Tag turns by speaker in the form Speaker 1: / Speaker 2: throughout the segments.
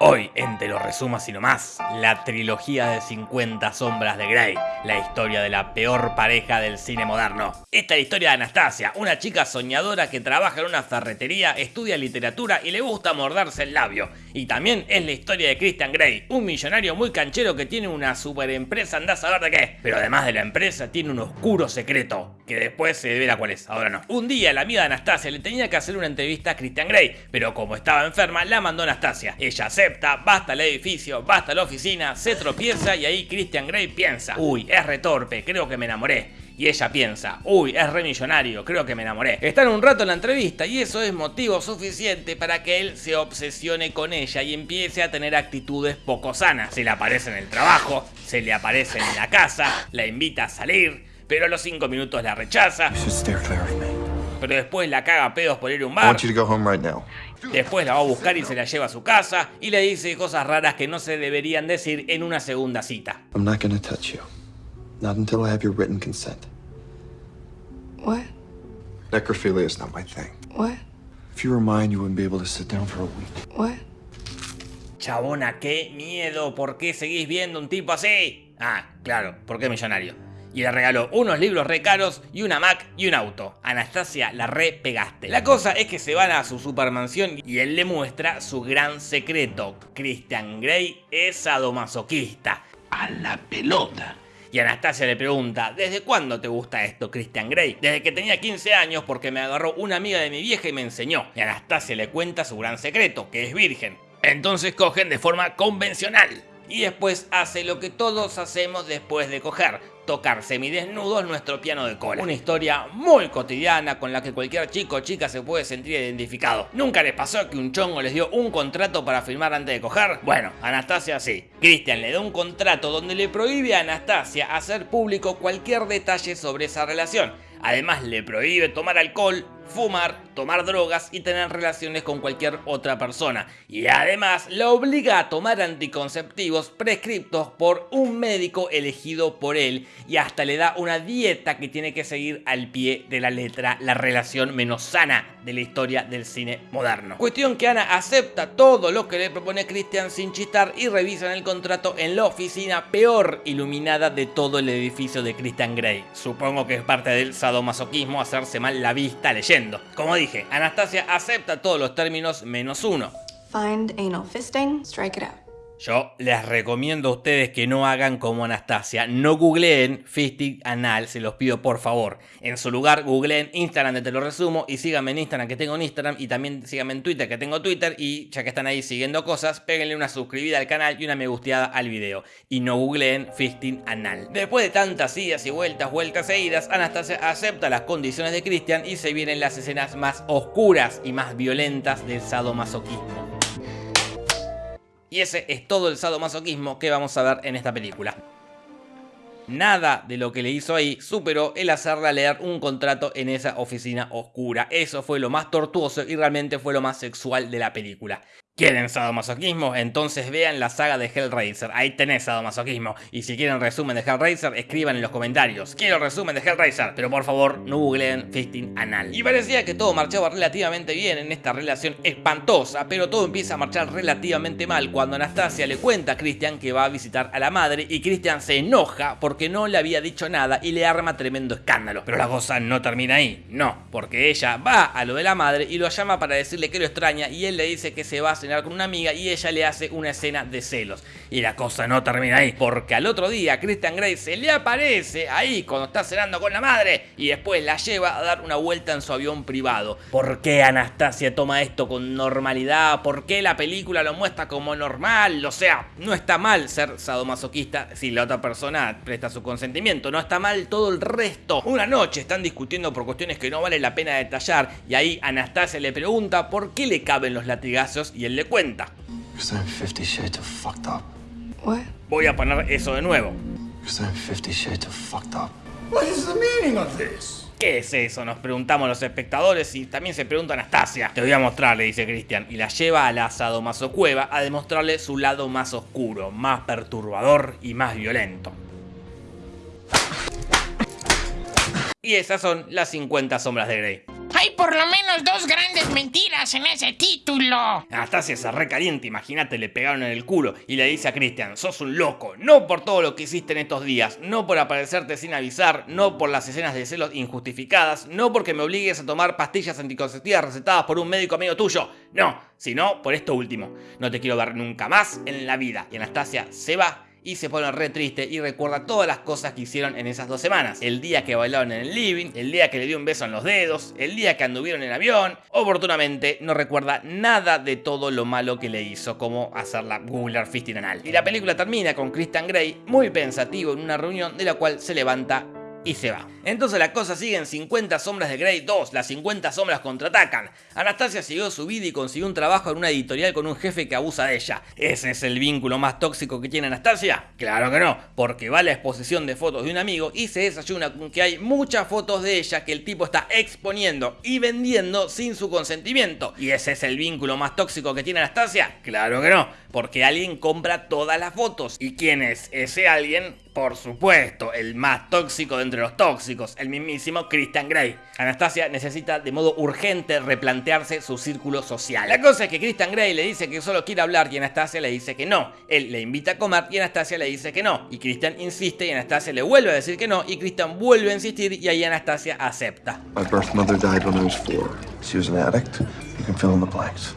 Speaker 1: Hoy, en Te lo resumo así nomás, la trilogía de 50 sombras de Grey, la historia de la peor pareja del cine moderno. Esta es la historia de Anastasia, una chica soñadora que trabaja en una ferretería, estudia literatura y le gusta morderse el labio. Y también es la historia de Christian Grey, un millonario muy canchero que tiene una super empresa, anda a saber de qué. Pero además de la empresa, tiene un oscuro secreto, que después se verá cuál es, ahora no. Un día la amiga de Anastasia le tenía que hacer una entrevista a Christian Grey, pero como estaba enferma, la mandó Anastasia. Ella se basta el edificio, basta la oficina, se tropieza y ahí Christian Grey piensa, uy, es retorpe, creo que me enamoré. Y ella piensa, uy, es re millonario, creo que me enamoré. Están un rato en la entrevista y eso es motivo suficiente para que él se obsesione con ella y empiece a tener actitudes poco sanas. Se le aparece en el trabajo, se le aparece en la casa, la invita a salir, pero a los 5 minutos la rechaza. Pero después la caga pedos por ir a un bar. Después la va a buscar y se la lleva a su casa y le dice cosas raras que no se deberían decir en una segunda cita. I'm not gonna touch you. Not until I have your written consent. What? Necrophilia is not my thing. What? If you were mine, you wouldn't be able to sit down for a week. What? Chabona, qué miedo. ¿Por qué seguís viendo un tipo así? Ah, claro, porque es millonario y le regaló unos libros re caros y una Mac y un auto. Anastasia, la re pegaste. La cosa es que se van a su supermansión y él le muestra su gran secreto. Christian Grey es sadomasoquista. A la pelota. Y Anastasia le pregunta, ¿desde cuándo te gusta esto, Christian Grey? Desde que tenía 15 años porque me agarró una amiga de mi vieja y me enseñó. Y Anastasia le cuenta su gran secreto, que es virgen. Entonces cogen de forma convencional. Y después hace lo que todos hacemos después de coger, tocar semidesnudos nuestro piano de cola. Una historia muy cotidiana con la que cualquier chico o chica se puede sentir identificado. ¿Nunca les pasó que un chongo les dio un contrato para firmar antes de coger? Bueno, Anastasia sí. Christian le da un contrato donde le prohíbe a Anastasia hacer público cualquier detalle sobre esa relación. Además le prohíbe tomar alcohol, fumar, tomar drogas y tener relaciones con cualquier otra persona. Y además la obliga a tomar anticonceptivos prescriptos por un médico elegido por él y hasta le da una dieta que tiene que seguir al pie de la letra la relación menos sana de la historia del cine moderno. Cuestión que Ana acepta todo lo que le propone Christian sin chistar y revisan el contrato en la oficina peor iluminada de todo el edificio de Christian Grey. Supongo que es parte del sadomasoquismo hacerse mal la vista leyendo como dije, Anastasia acepta todos los términos menos uno. Find anal fisting, strike it out. Yo les recomiendo a ustedes que no hagan como Anastasia, no googleen fisting anal, se los pido por favor. En su lugar googleen Instagram de Te lo resumo y síganme en Instagram que tengo en Instagram y también síganme en Twitter que tengo Twitter y ya que están ahí siguiendo cosas, péguenle una suscribida al canal y una me gusteada al video. Y no googleen fisting anal. Después de tantas idas y vueltas, vueltas seguidas, Anastasia acepta las condiciones de Christian y se vienen las escenas más oscuras y más violentas del sadomasoquismo. Y ese es todo el sadomasoquismo que vamos a ver en esta película. Nada de lo que le hizo ahí superó el hacerla leer un contrato en esa oficina oscura. Eso fue lo más tortuoso y realmente fue lo más sexual de la película. ¿Quieren sadomasoquismo? Entonces vean la saga de Hellraiser, ahí tenés sadomasoquismo. Y si quieren resumen de Hellraiser, escriban en los comentarios. Quiero resumen de Hellraiser, pero por favor no googleen fisting anal. Y parecía que todo marchaba relativamente bien en esta relación espantosa, pero todo empieza a marchar relativamente mal cuando Anastasia le cuenta a Christian que va a visitar a la madre y Christian se enoja porque no le había dicho nada y le arma tremendo escándalo. Pero la cosa no termina ahí, no, porque ella va a lo de la madre y lo llama para decirle que lo extraña y él le dice que se va a con una amiga y ella le hace una escena de celos. Y la cosa no termina ahí, porque al otro día Christian Grey se le aparece ahí cuando está cenando con la madre y después la lleva a dar una vuelta en su avión privado. ¿Por qué Anastasia toma esto con normalidad? ¿Por qué la película lo muestra como normal? O sea, no está mal ser sadomasoquista si la otra persona presta su consentimiento, no está mal todo el resto. Una noche están discutiendo por cuestiones que no vale la pena detallar y ahí Anastasia le pregunta por qué le caben los latigazos y él le cuenta. Voy a poner eso de nuevo. ¿Qué es eso? Nos preguntamos los espectadores y también se pregunta Anastasia. Te voy a mostrar, le dice Cristian, y la lleva a la sadomasocueva a demostrarle su lado más oscuro, más perturbador y más violento. Y esas son las 50 sombras de Grey.
Speaker 2: Hay por lo menos dos grandes mentiras en ese título.
Speaker 1: Anastasia se recaliente, imagínate, le pegaron en el culo y le dice a Christian, sos un loco, no por todo lo que hiciste en estos días, no por aparecerte sin avisar, no por las escenas de celos injustificadas, no porque me obligues a tomar pastillas anticonceptivas recetadas por un médico amigo tuyo, no, sino por esto último. No te quiero ver nunca más en la vida. Y Anastasia se va y se pone re triste y recuerda todas las cosas que hicieron en esas dos semanas. El día que bailaron en el living, el día que le dio un beso en los dedos, el día que anduvieron en avión. Oportunamente no recuerda nada de todo lo malo que le hizo, como hacer la Googler Fisting anal. Y la película termina con Christian Grey muy pensativo en una reunión de la cual se levanta y se va. Entonces la cosa sigue en 50 sombras de Grey 2, las 50 sombras contraatacan. Anastasia siguió su vida y consiguió un trabajo en una editorial con un jefe que abusa de ella. ¿Ese es el vínculo más tóxico que tiene Anastasia? Claro que no, porque va a la exposición de fotos de un amigo y se desayuna con que hay muchas fotos de ella que el tipo está exponiendo y vendiendo sin su consentimiento. ¿Y ese es el vínculo más tóxico que tiene Anastasia? Claro que no, porque alguien compra todas las fotos. ¿Y quién es ese alguien? Por supuesto, el más tóxico de entre los tóxicos, el mismísimo Christian Grey. Anastasia necesita de modo urgente replantearse su círculo social. La cosa es que Christian Grey le dice que solo quiere hablar y Anastasia le dice que no. Él le invita a comer y Anastasia le dice que no. Y Christian insiste y Anastasia le vuelve a decir que no. Y Christian vuelve a insistir y ahí Anastasia acepta.
Speaker 3: My birth mother died when I was four. She was an addict. You can fill in the blanks.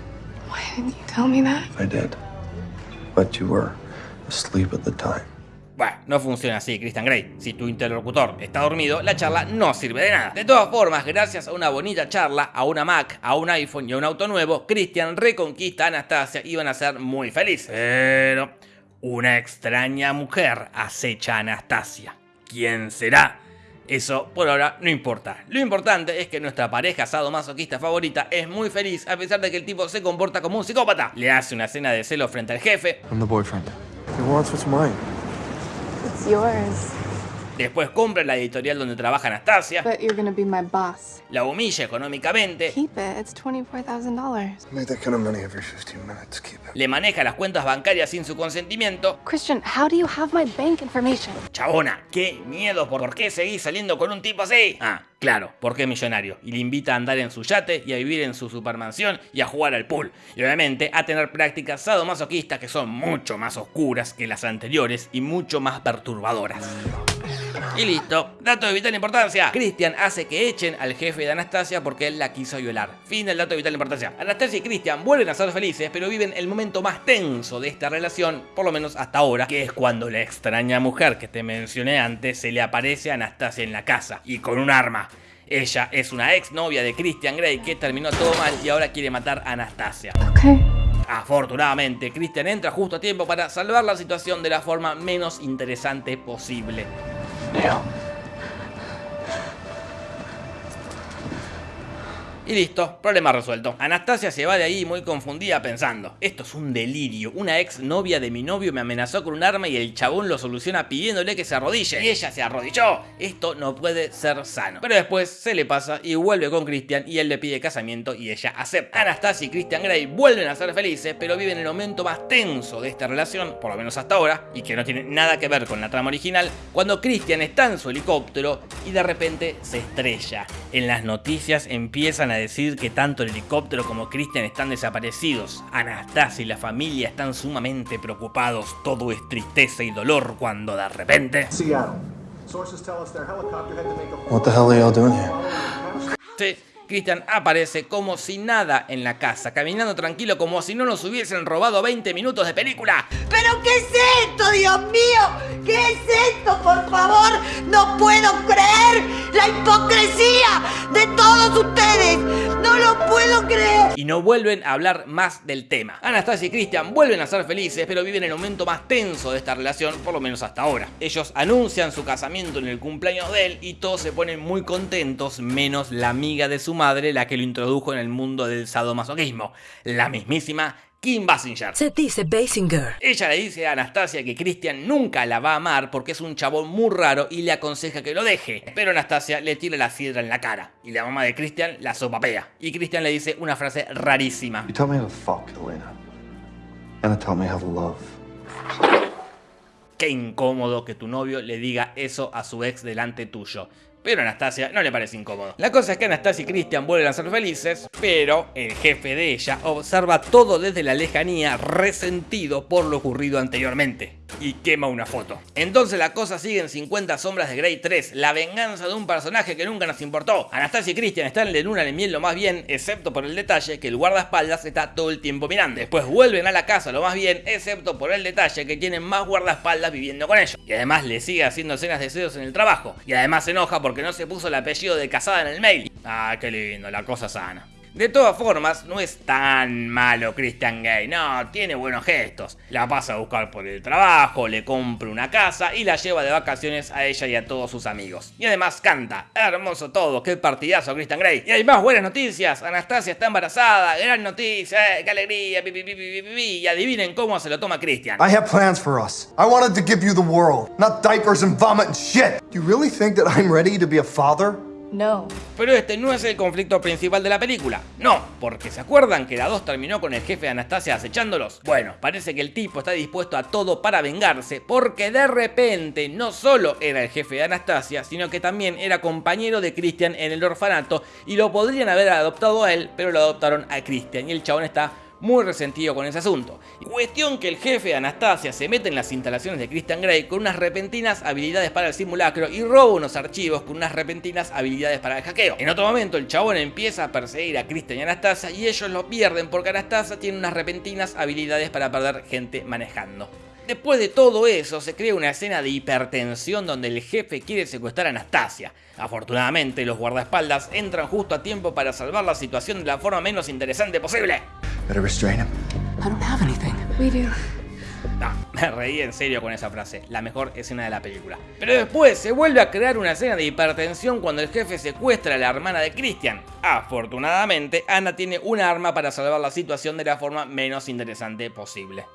Speaker 4: Why didn't you tell me that?
Speaker 3: I did. But you were asleep at the time.
Speaker 1: Bueno, no funciona así, Christian Grey. Si tu interlocutor está dormido, la charla no sirve de nada. De todas formas, gracias a una bonita charla, a una Mac, a un iPhone y a un auto nuevo, Christian reconquista a Anastasia y van a ser muy felices. Pero una extraña mujer acecha a Anastasia. ¿Quién será? Eso por ahora no importa. Lo importante es que nuestra pareja sadomasoquista favorita es muy feliz a pesar de que el tipo se comporta como un psicópata. Le hace una cena de celo frente al jefe.
Speaker 3: I'm the boyfriend. He wants what's mine.
Speaker 4: It's yours.
Speaker 1: Después compra la editorial donde trabaja Anastasia.
Speaker 4: But you're gonna be my boss.
Speaker 1: La humilla económicamente.
Speaker 4: Keep it. It's $24,000.
Speaker 3: I make that kind of money every 15 minutes. Keep it.
Speaker 1: Le maneja las cuentas bancarias sin su consentimiento.
Speaker 4: Christian, how do you have my bank information?
Speaker 1: Chabona, qué miedo, ¿por qué seguís saliendo con un tipo así? Ah, claro, porque es millonario. Y le invita a andar en su yate y a vivir en su supermansión y a jugar al pool. Y obviamente a tener prácticas sadomasoquistas que son mucho más oscuras que las anteriores y mucho más perturbadoras. Y listo. Dato de vital importancia. Christian hace que echen al jefe de Anastasia porque él la quiso violar. Fin del dato de vital importancia. Anastasia y Christian vuelven a ser felices, pero viven el momento más tenso de esta relación, por lo menos hasta ahora, que es cuando la extraña mujer que te mencioné antes se le aparece a Anastasia en la casa y con un arma. Ella es una ex novia de Christian Grey que terminó todo mal y ahora quiere matar a Anastasia.
Speaker 4: Okay.
Speaker 1: Afortunadamente, Christian entra justo a tiempo para salvar la situación de la forma menos interesante posible.
Speaker 3: Neil.
Speaker 1: Y listo, problema resuelto. Anastasia se va de ahí muy confundida pensando, esto es un delirio, una ex novia de mi novio me amenazó con un arma y el chabón lo soluciona pidiéndole que se arrodille. Y ella se arrodilló. Esto no puede ser sano. Pero después se le pasa y vuelve con Christian y él le pide casamiento y ella acepta. Anastasia y Christian Grey vuelven a ser felices, pero viven el momento más tenso de esta relación, por lo menos hasta ahora, y que no tiene nada que ver con la trama original, cuando Christian está en su helicóptero y de repente se estrella. En las noticias empiezan a decir que tanto el helicóptero como Christian están desaparecidos. Anastasia y la familia están sumamente preocupados. Todo es tristeza y dolor cuando de repente...
Speaker 3: What the hell are y'all doing here?
Speaker 1: Sí, Christian aparece como si nada en la casa, caminando tranquilo como si no nos hubiesen robado 20 minutos de película.
Speaker 5: ¿Pero qué es esto, Dios mío? ¿Qué es esto, por favor? No puedo creer la hipocresía todos ustedes. No lo puedo creer.
Speaker 1: Y no vuelven a hablar más del tema. Anastasia y Christian vuelven a ser felices, pero viven el momento más tenso de esta relación, por lo menos hasta ahora. Ellos anuncian su casamiento en el cumpleaños de él y todos se ponen muy contentos, menos la amiga de su madre, la que lo introdujo en el mundo del sadomasoquismo, la mismísima Kim Basinger.
Speaker 6: Se dice Basinger.
Speaker 1: Ella le dice a Anastasia que Christian nunca la va a amar porque es un chabón muy raro y le aconseja que lo deje. Pero Anastasia le tira la sidra en la cara y la mamá de Christian la sopapea. Y Christian le dice una frase rarísima.
Speaker 3: You tell me how to fuck, Elena. And tell me how to love.
Speaker 1: Qué incómodo que tu novio le diga eso a su ex delante tuyo. Pero a Anastasia no le parece incómodo. La cosa es que Anastasia y Christian vuelven a ser felices, pero el jefe de ella observa todo desde la lejanía resentido por lo ocurrido anteriormente y quema una foto. Entonces la cosa sigue en 50 sombras de Grey 3, la venganza de un personaje que nunca nos importó. Anastasia y Christian están de luna de miel lo más bien, excepto por el detalle que el guardaespaldas está todo el tiempo mirando. Después vuelven a la casa lo más bien, excepto por el detalle que tienen más guardaespaldas viviendo con ellos. Y además le sigue haciendo escenas de celos en el trabajo. Y además se enoja porque no se puso el apellido de casada en el mail. Ah, qué lindo, la cosa sana. De todas formas, no es tan malo Christian Gay, no, tiene buenos gestos. La pasa a buscar por el trabajo, le compra una casa y la lleva de vacaciones a ella y a todos sus amigos. Y además canta, hermoso todo, qué partidazo Christian Grey. Y hay más buenas noticias, Anastasia está embarazada, gran noticia, eh, qué alegría, y adivinen cómo se lo toma Christian.
Speaker 3: I have plans for us. I wanted to give you the world, not diapers and vomit and shit. Do you really think that I'm ready to be?
Speaker 4: No.
Speaker 1: Pero este no es el conflicto principal de la película. No, porque ¿se acuerdan que la 2 terminó con el jefe de Anastasia acechándolos? Bueno, parece que el tipo está dispuesto a todo para vengarse, porque de repente no solo era el jefe de Anastasia, sino que también era compañero de Christian en el orfanato y lo podrían haber adoptado a él, pero lo adoptaron a Christian y el chabón está muy resentido con ese asunto. Cuestión que el jefe de Anastasia se mete en las instalaciones de Christian Grey con unas repentinas habilidades para el simulacro y roba unos archivos con unas repentinas habilidades para el hackeo. En otro momento el chabón empieza a perseguir a Christian y Anastasia y ellos lo pierden porque Anastasia tiene unas repentinas habilidades para perder gente manejando. Después de todo eso, se crea una escena de hipertensión donde el jefe quiere secuestrar a Anastasia. Afortunadamente, los guardaespaldas entran justo a tiempo para salvar la situación de la forma menos interesante posible.
Speaker 3: Better restrain him.
Speaker 4: I don't have anything. We do.
Speaker 1: No, me reí en serio con esa frase, la mejor escena de la película. Pero después se vuelve a crear una escena de hipertensión cuando el jefe secuestra a la hermana de Christian. Afortunadamente, Ana tiene un arma para salvar la situación de la forma menos interesante posible.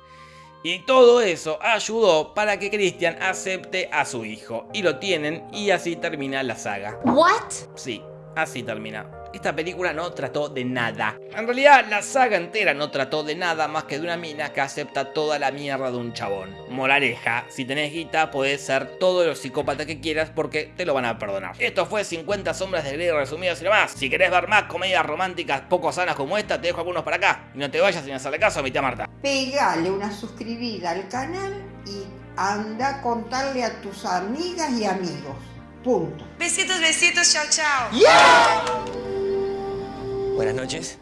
Speaker 1: Y todo eso ayudó para que Christian acepte a su hijo. Y lo tienen y así termina la saga.
Speaker 5: What?
Speaker 1: Sí, así termina. Esta película no trató de nada. En realidad, la saga entera no trató de nada más que de una mina que acepta toda la mierda de un chabón. Moraleja, si tenés guita, podés ser todo lo psicópata que quieras porque te lo van a perdonar. Esto fue 50 sombras de Grey resumidas y demás. Si querés ver más comedias románticas poco sanas como esta, te dejo algunos para acá. Y no te vayas sin hacerle caso a mi tía Marta.
Speaker 5: Pegale una suscribida al canal y anda a contarle a tus amigas y amigos. Punto.
Speaker 6: Besitos, besitos, chao, chao.
Speaker 7: Buenas noches.